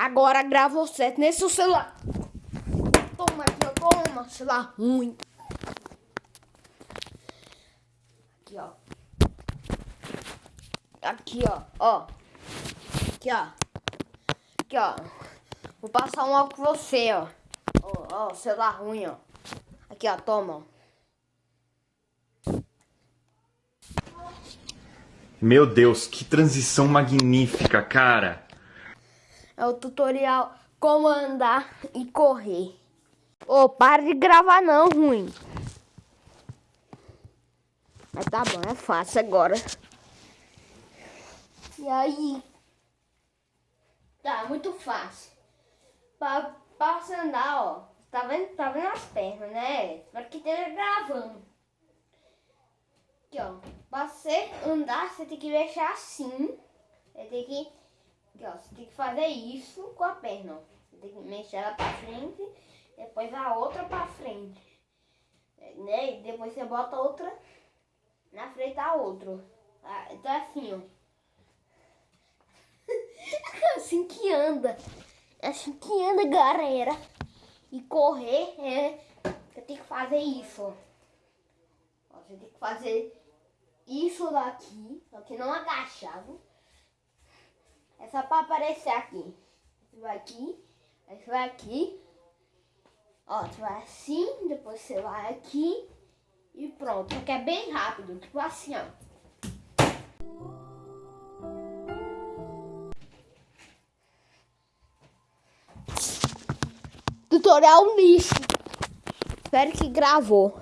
Agora gravou certo nesse celular. Toma aqui. Toma, celular ruim. Aqui, ó. Aqui, ó. Ó. Aqui, ó. Aqui, ó. Vou passar um álcool com você, ó. Ó, ó, celular ruim, ó. Aqui, ó. Toma, ó. Meu Deus, que transição magnífica, cara. É o tutorial como andar e correr. Ô, para de gravar não, ruim. Mas tá bom, é fácil agora. E aí? Tá, muito fácil. Pra, pra você andar, ó. Tá vendo, tá vendo as pernas, né? Espero que esteja gravando. Aqui, ó. Pra você andar, você tem que deixar assim. Você tem que... Aqui, ó. Você tem que fazer isso com a perna, ó. Você tem que mexer ela pra frente. Depois a outra pra frente. Né? E depois você bota outra na frente da outra. Ah, então é assim, ó. É assim que anda. É assim que anda, galera. E correr é. Você tem que fazer isso, ó. Você tem que fazer isso daqui, só que não agachado. Só pra aparecer aqui. Você vai aqui, aí vai aqui. Ó, você vai assim, depois você vai aqui e pronto. Só que é bem rápido, tipo assim, ó. Tutorial lixo. Espero que gravou.